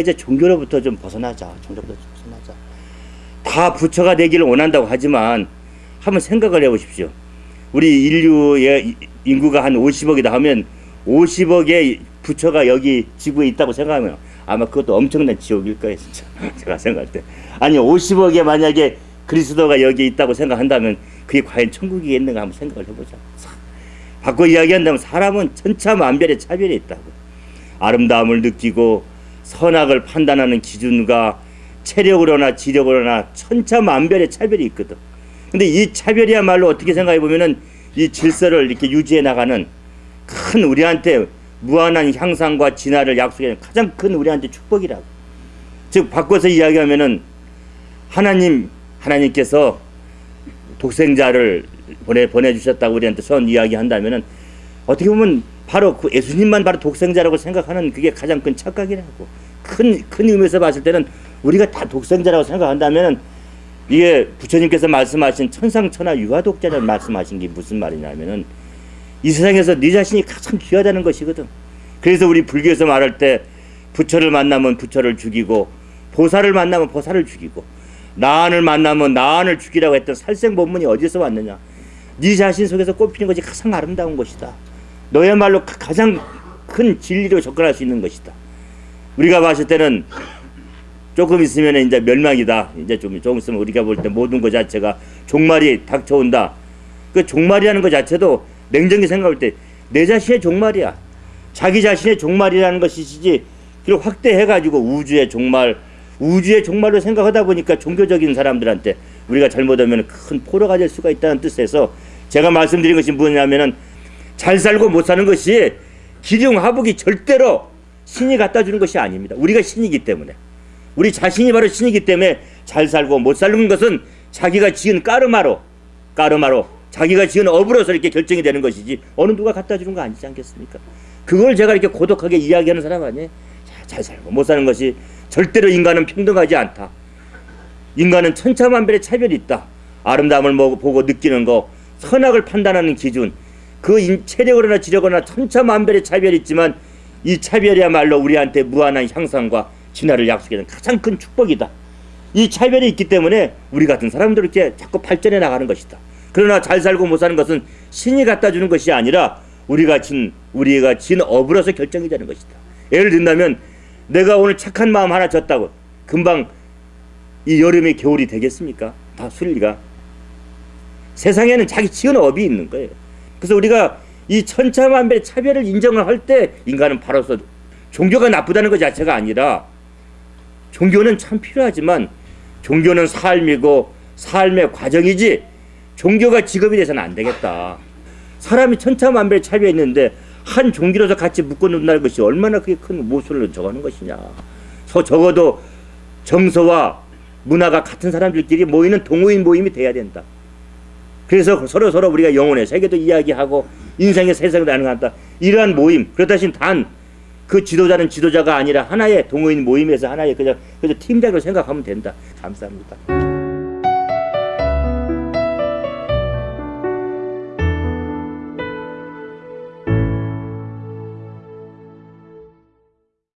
이제 종교로부터 좀 벗어나자. 종교로부터 좀 벗어나자. 다 부처가 되기를 원한다고 하지만 한번 생각을 해보십시오. 우리 인류의 인구가 한 50억이다 하면 50억의 부처가 여기 지구에 있다고 생각하면 아마 그것도 엄청난 지옥일 거예요, 진짜. 제가 생각할 때. 아니, 50억에 만약에 그리스도가 여기 있다고 생각한다면 그게 과연 천국이겠는가 한번 생각을 해보자. 바꿔 이야기한다면 사람은 천차만별의 차별이 있다고. 아름다움을 느끼고 선악을 판단하는 기준과 체력으로나 지력으로나 천차만별의 차별이 있거든. 근데 이 차별이야말로 어떻게 생각해 보면은 이 질서를 이렇게 유지해 나가는 큰 우리한테 무한한 향상과 진화를 약속하는 가장 큰 우리한테 축복이라고. 즉 바꿔서 이야기하면은 하나님 하나님께서 독생자를 보내 보내 주셨다고 우리한테 선 이야기한다면은 어떻게 보면 바로 그 예수님만 바로 독생자라고 생각하는 그게 가장 큰 착각이라고 큰 큰 의미에서 봤을 때는 우리가 다 독생자라고 생각한다면은 이게 부처님께서 말씀하신 천상천하 유아독자라는 말씀하신 게 무슨 말이냐면은 이 세상에서 네 자신이 가장 귀하다는 것이거든. 그래서 우리 불교에서 말할 때 부처를 만나면 부처를 죽이고 보살을 만나면 보살을 죽이고 나안을 만나면 나안을 죽이라고 했던 살생본문이 어디서 왔느냐? 네 자신 속에서 꽃피는 것이 가장 아름다운 것이다. 너야말로 가장 큰 진리로 접근할 수 있는 것이다. 우리가 봤을 때는 조금 있으면 이제 멸망이다. 이제 좀 조금 있으면 우리가 볼 때 모든 것 자체가 종말이 닥쳐온다. 그 종말이라는 것 자체도 냉정히 생각할 때 내 자신의 종말이야. 자기 자신의 종말이라는 것이지 그리고 확대해가지고 우주의 종말, 우주의 종말로 생각하다 보니까 종교적인 사람들한테 우리가 잘못하면 큰 포로가 될 수가 있다는 뜻에서 제가 말씀드린 것이 뭐냐면은 잘 살고 못 사는 것이 기륭하복이 절대로 신이 갖다 주는 것이 아닙니다. 우리가 신이기 때문에. 우리 자신이 바로 신이기 때문에 잘 살고 못 사는 것은 자기가 지은 까르마로, 까르마로 자기가 지은 업으로서 이렇게 결정이 되는 것이지 어느 누가 갖다 주는 거 아니지 않겠습니까? 그걸 제가 이렇게 고독하게 이야기하는 사람 아니에요? 잘 살고 못 사는 것이 절대로 인간은 평등하지 않다. 인간은 천차만별의 차별이 있다. 아름다움을 보고 느끼는 거, 선악을 판단하는 기준, 그 체력으로나 지력으로나 천차만별의 차별이 있지만 이 차별이야말로 우리한테 무한한 향상과 진화를 약속하는 가장 큰 축복이다. 이 차별이 있기 때문에 우리 같은 사람들 이렇게 자꾸 발전해 나가는 것이다. 그러나 잘 살고 못 사는 것은 신이 갖다 주는 것이 아니라 우리가 진 우리가 진 업으로서 결정이 되는 것이다. 예를 든다면 내가 오늘 착한 마음 하나 졌다고 금방 이 여름이 겨울이 되겠습니까? 다 순리가 세상에는 자기 지은 업이 있는 거예요. 그래서 우리가 이 천차만별의 차별을 인정을 할 때 인간은 바로서 종교가 나쁘다는 것 자체가 아니라 종교는 참 필요하지만 종교는 삶이고 삶의 과정이지 종교가 직업이 돼서는 안 되겠다. 사람이 천차만별의 차이가 있는데 한 종교로서 같이 묶어놓는다는 것이 얼마나 그게 큰 모순을 적어는 것이냐. 서 적어도 정서와 문화가 같은 사람들끼리 모이는 동호인 모임이 돼야 된다. 그래서 서로 서로 우리가 영혼의 세계도 이야기하고 인생의 세상을 나누다 이러한 모임 그렇다 신 단 그 지도자는 지도자가 아니라 하나의 동호인 모임에서 하나의 그냥 그저 팀장으로 생각하면 된다. 감사합니다.